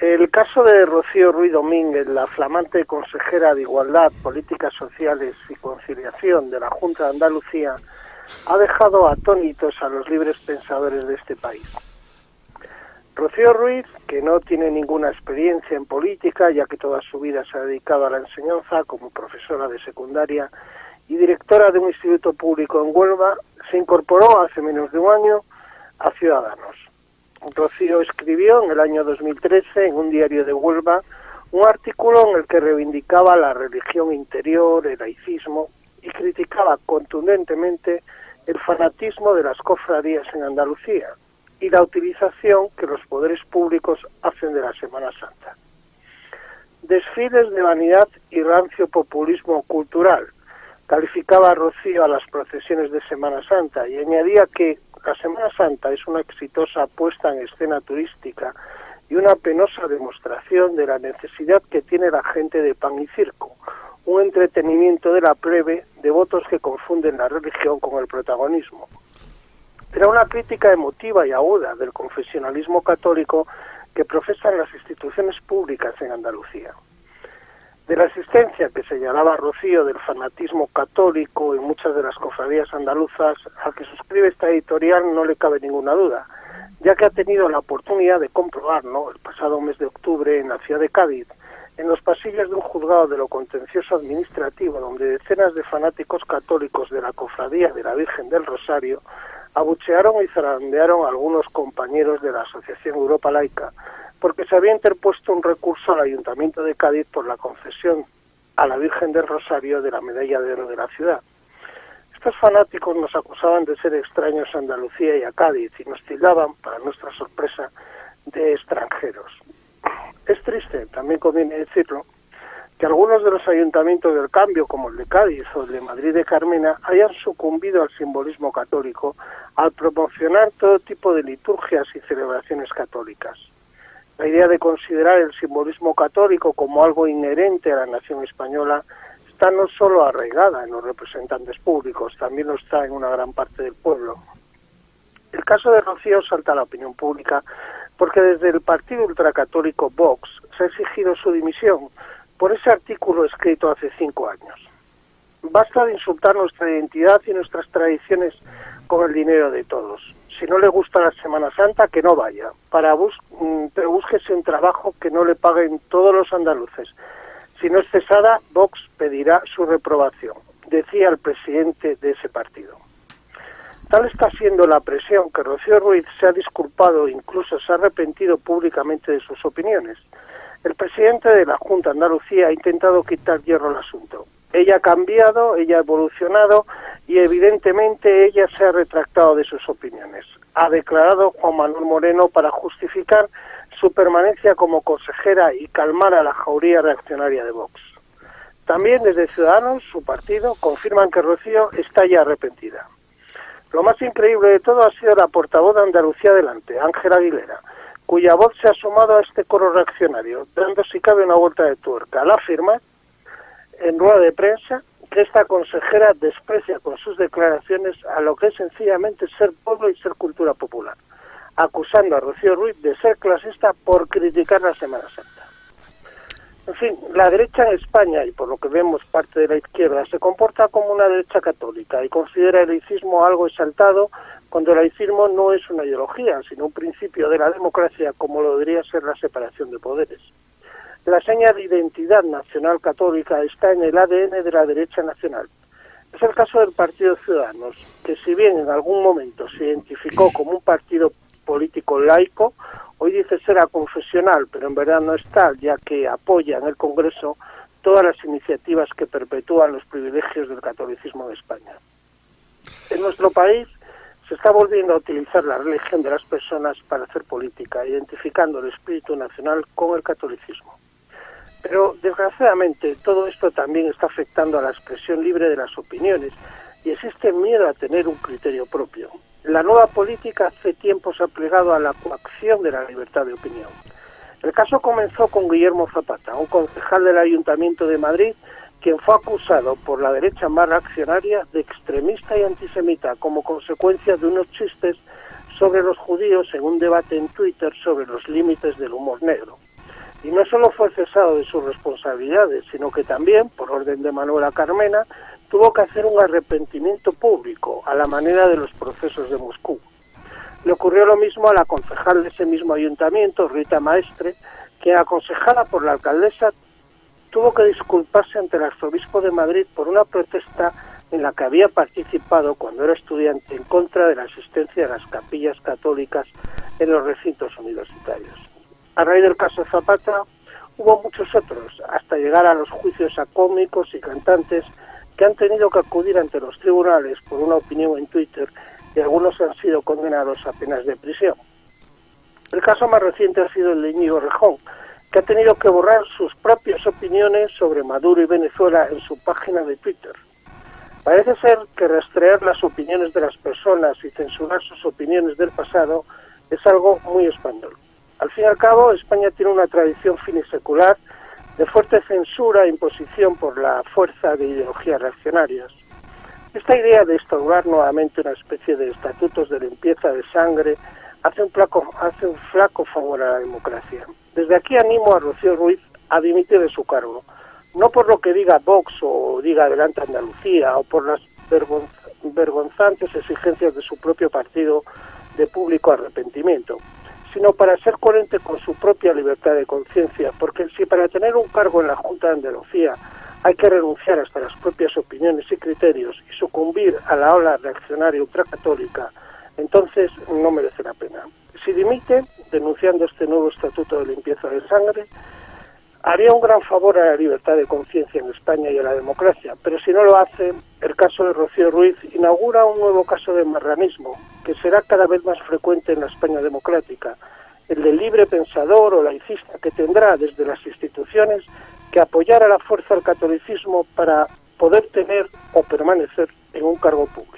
El caso de Rocío Ruiz Domínguez, la flamante consejera de Igualdad, Políticas Sociales y Conciliación de la Junta de Andalucía, ha dejado atónitos a los libres pensadores de este país. Rocío Ruiz, que no tiene ninguna experiencia en política, ya que toda su vida se ha dedicado a la enseñanza como profesora de secundaria y directora de un instituto público en Huelva, se incorporó hace menos de un año a Ciudadanos. Rocío escribió en el año 2013 en un diario de Huelva un artículo en el que reivindicaba la religión interior, el laicismo y criticaba contundentemente el fanatismo de las cofradías en Andalucía y la utilización que los poderes públicos hacen de la Semana Santa. Desfiles de vanidad y rancio populismo cultural, calificaba a Rocío a las procesiones de Semana Santa y añadía que la Semana Santa es una exitosa puesta en escena turística y una penosa demostración de la necesidad que tiene la gente de pan y circo, un entretenimiento de la plebe de votos que confunden la religión con el protagonismo. Era una crítica emotiva y aguda del confesionalismo católico que profesan las instituciones públicas en Andalucía. De la existencia que señalaba Rocío del fanatismo católico en muchas de las cofradías andaluzas, al que suscribe esta editorial no le cabe ninguna duda, ya que ha tenido la oportunidad de comprobarlo el pasado mes de octubre en la ciudad de Cádiz, en los pasillos de un juzgado de lo contencioso administrativo, donde decenas de fanáticos católicos de la cofradía de la Virgen del Rosario abuchearon y zarandearon a algunos compañeros de la Asociación Europa Laica, porque se había interpuesto un recurso al Ayuntamiento de Cádiz por la concesión a la Virgen del Rosario de la medalla de oro de la ciudad. Estos fanáticos nos acusaban de ser extraños a Andalucía y a Cádiz y nos tildaban, para nuestra sorpresa, de extranjeros. Es triste, también conviene decirlo, que algunos de los ayuntamientos del cambio, como el de Cádiz o el de Madrid de Carmena, hayan sucumbido al simbolismo católico al promocionar todo tipo de liturgias y celebraciones católicas. La idea de considerar el simbolismo católico como algo inherente a la nación española está no solo arraigada en los representantes públicos, también lo está en una gran parte del pueblo. El caso de Rocío salta a la opinión pública porque desde el partido ultracatólico Vox se ha exigido su dimisión por ese artículo escrito hace cinco años. Basta de insultar nuestra identidad y nuestras tradiciones con el dinero de todos si no le gusta la Semana Santa, que no vaya. Para bus mm, pero búsquese un trabajo que no le paguen todos los andaluces. Si no es cesada, Vox pedirá su reprobación, decía el presidente de ese partido. Tal está siendo la presión que Rocío Ruiz se ha disculpado incluso se ha arrepentido públicamente de sus opiniones. El presidente de la Junta Andalucía ha intentado quitar hierro al asunto. Ella ha cambiado, ella ha evolucionado y evidentemente ella se ha retractado de sus opiniones. Ha declarado Juan Manuel Moreno para justificar su permanencia como consejera y calmar a la jauría reaccionaria de Vox. También desde Ciudadanos, su partido, confirman que Rocío está ya arrepentida. Lo más increíble de todo ha sido la portavoz de Andalucía Adelante, Ángela Aguilera, cuya voz se ha sumado a este coro reaccionario, dando si cabe una vuelta de tuerca. La afirma en rueda de prensa que esta consejera desprecia con sus declaraciones a lo que es sencillamente ser pueblo y ser cultura popular, acusando a Rocío Ruiz de ser clasista por criticar la Semana Santa. En fin, la derecha en España, y por lo que vemos parte de la izquierda, se comporta como una derecha católica y considera el laicismo algo exaltado cuando el laicismo no es una ideología, sino un principio de la democracia como lo debería ser la separación de poderes. La seña de identidad nacional católica está en el ADN de la derecha nacional. Es el caso del Partido Ciudadanos, que si bien en algún momento se identificó como un partido político laico, hoy dice ser aconfesional, pero en verdad no es tal, ya que apoya en el Congreso todas las iniciativas que perpetúan los privilegios del catolicismo de España. En nuestro país se está volviendo a utilizar la religión de las personas para hacer política, identificando el espíritu nacional con el catolicismo. Pero desgraciadamente todo esto también está afectando a la expresión libre de las opiniones y existe miedo a tener un criterio propio. La nueva política hace tiempo se ha plegado a la coacción de la libertad de opinión. El caso comenzó con Guillermo Zapata, un concejal del Ayuntamiento de Madrid, quien fue acusado por la derecha más reaccionaria de extremista y antisemita como consecuencia de unos chistes sobre los judíos en un debate en Twitter sobre los límites del humor negro. Y no solo fue cesado de sus responsabilidades, sino que también, por orden de Manuela Carmena, tuvo que hacer un arrepentimiento público a la manera de los procesos de Moscú. Le ocurrió lo mismo a la concejal de ese mismo ayuntamiento, Rita Maestre, que aconsejada por la alcaldesa tuvo que disculparse ante el arzobispo de Madrid por una protesta en la que había participado cuando era estudiante en contra de la asistencia a las capillas católicas en los recintos universitarios. A raíz del caso Zapata hubo muchos otros, hasta llegar a los juicios a cómicos y cantantes que han tenido que acudir ante los tribunales por una opinión en Twitter y algunos han sido condenados a penas de prisión. El caso más reciente ha sido el de Íñigo Rejón, que ha tenido que borrar sus propias opiniones sobre Maduro y Venezuela en su página de Twitter. Parece ser que rastrear las opiniones de las personas y censurar sus opiniones del pasado es algo muy español. Al fin y al cabo, España tiene una tradición finisecular de fuerte censura e imposición por la fuerza de ideologías reaccionarias. Esta idea de instaurar nuevamente una especie de estatutos de limpieza de sangre hace un, flaco, hace un flaco favor a la democracia. Desde aquí animo a Rocío Ruiz a dimitir de su cargo no por lo que diga Vox o diga Adelante Andalucía o por las vergonzantes exigencias de su propio partido de público arrepentimiento, sino para ser coherente con su propia libertad de conciencia, porque si para tener un cargo en la Junta de Andalucía hay que renunciar hasta las propias opiniones y criterios y sucumbir a la ola reaccionaria ultracatólica, entonces no merece la pena. Si dimite, denunciando este nuevo estatuto de limpieza de sangre, haría un gran favor a la libertad de conciencia en España y a la democracia, pero si no lo hace, el caso de Rocío Ruiz inaugura un nuevo caso de marranismo, que será cada vez más frecuente en la España democrática, el del libre pensador o laicista que tendrá desde las instituciones que apoyar a la fuerza al catolicismo para poder tener o permanecer en un cargo público.